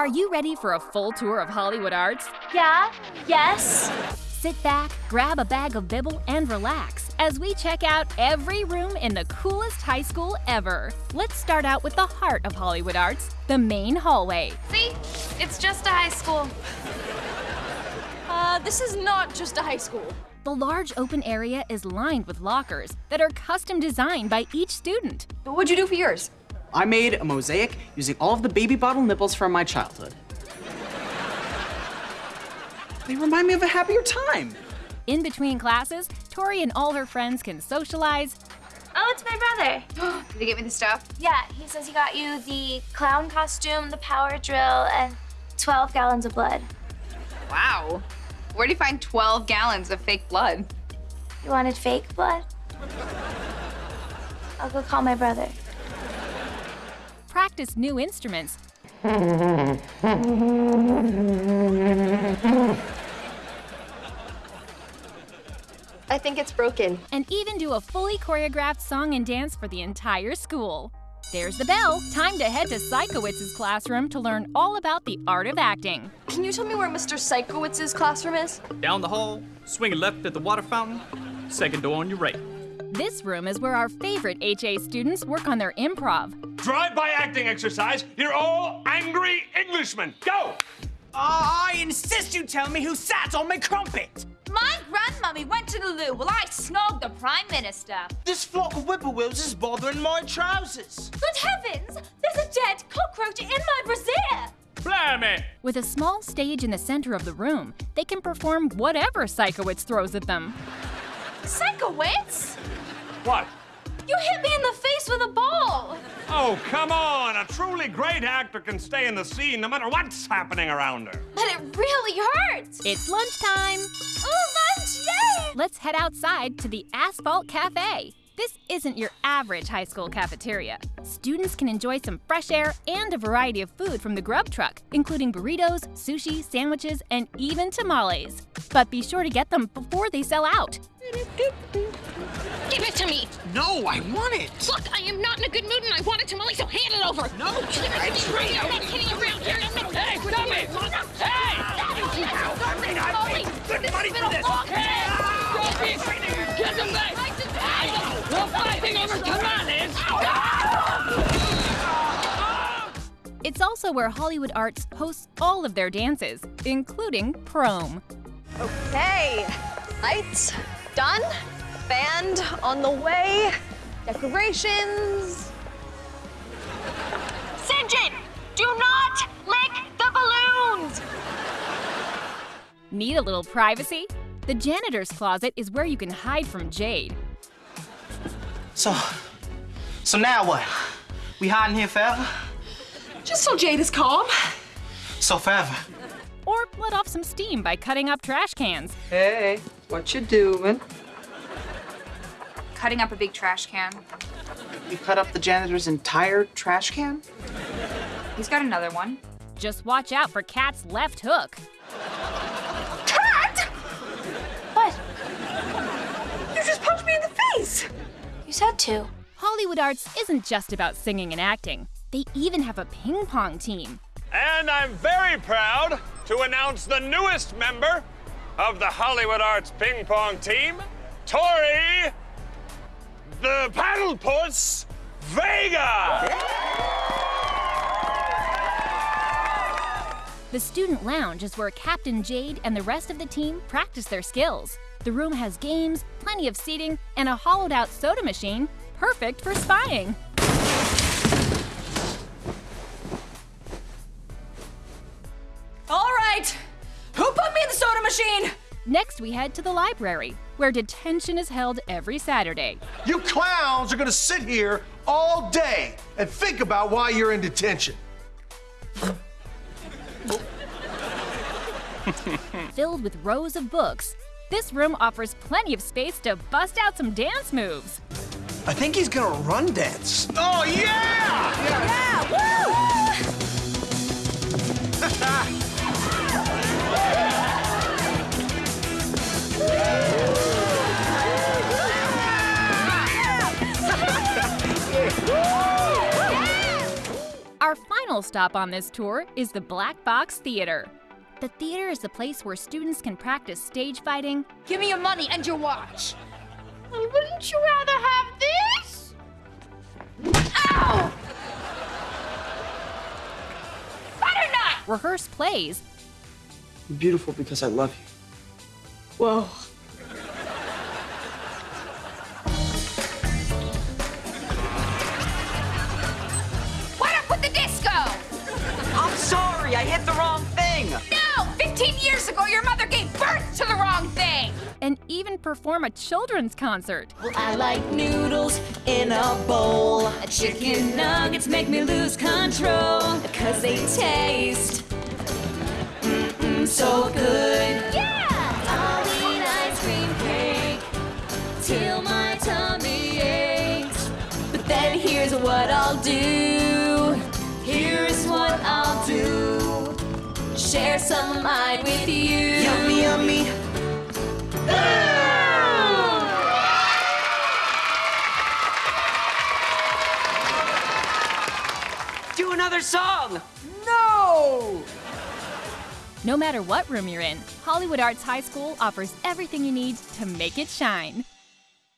Are you ready for a full tour of Hollywood Arts? Yeah, yes. Sit back, grab a bag of Bibble, and relax as we check out every room in the coolest high school ever. Let's start out with the heart of Hollywood Arts, the main hallway. See? It's just a high school. Uh, this is not just a high school. The large open area is lined with lockers that are custom designed by each student. But what'd you do for yours? I made a mosaic using all of the baby bottle nipples from my childhood. They remind me of a happier time. In between classes, Tori and all her friends can socialize, Oh, it's my brother. Did he get me the stuff? Yeah, he says he got you the clown costume, the power drill, and 12 gallons of blood. Wow. Where would he find 12 gallons of fake blood? You wanted fake blood? I'll go call my brother. Practice new instruments, I think it's broken. and even do a fully choreographed song and dance for the entire school. There's the bell. Time to head to Sikowitz's classroom to learn all about the art of acting. Can you tell me where Mr. Sikowitz's classroom is? Down the hall, swing left at the water fountain, second door on your right. This room is where our favorite HA students work on their improv. Drive-by acting exercise. You're all angry Englishmen. Go! I insist you tell me who sat on my crumpet. My grandmummy went to the loo while I snogged the Prime Minister. This flock of whippoorwills is bothering my trousers. Good heavens! There's a dead cockroach in my brassiere! Blimey! With a small stage in the center of the room, they can perform whatever Sikowitz throws at them. Sikowitz? What? You hit me in the face with a ball! Oh, come on. A truly great actor can stay in the scene no matter what's happening around her. But it really hurts! It's lunchtime. Oh, lunch! Yay! Let's head outside to the Asphalt Cafe. This isn't your average high school cafeteria. Students can enjoy some fresh air and a variety of food from the grub truck, including burritos, sushi, sandwiches, and even tamales. But be sure to get them before they sell out. Give it to me! No, I want it. Look, I am not in a good mood and I want a tamale, so hand it over! No, Give it to me right now! I'm not kidding around here! I'm not... Hey, stop it! Hey! Stop me! Good money for this. Don't be... Get them back! We're fighting over tamales! It's also where Hollywood Arts hosts all of their dances, including prom. Okay. Lights done. Band on the way. Decorations. Sinjin! Do not lick the balloons! Need a little privacy? The janitor's closet is where you can hide from Jade. So, so now what? We hiding here forever? Just so Jade is calm. So forever. Or let off some steam by cutting up trash cans. Hey, what you doing? Cutting up a big trash can. You cut up the janitor's entire trash can? He's got another one. Just watch out for Cat's left hook. Cat! What? You just punched me in the face. You said to. Hollywood Arts isn't just about singing and acting. They even have a ping pong team. And I'm very proud to announce the newest member of the Hollywood Arts ping pong team, Tori the Paddle Puss Vega. The student lounge is where Captain Jade and the rest of the team practice their skills. The room has games, plenty of seating, and a hollowed out soda machine, perfect for spying. Next, we head to the library, where detention is held every Saturday. You clowns are gonna sit here all day and think about why you're in detention. Filled with rows of books, this room offers plenty of space to bust out some dance moves. I think he's gonna run dance. Oh yeah! Yeah, woo! Final final stop on this tour is the Black Box Theater. The theater is the place where students can practice stage fighting. Give me your money and your watch. Well, wouldn't you rather have this? Ow! Butternut! Rehearse plays. You're beautiful because I love you. Whoa. And even perform a children's concert. Well, I like noodles in a bowl. Chicken nuggets make me lose control. Cause they taste mm-mm, so good. Yeah! I'll eat ice cream cake till my tummy aches. But then here's what I'll do. Here's what I'll do. Share some of mine with you. Do another song. No! No matter what room you're in, Hollywood Arts High School offers everything you need to make it shine.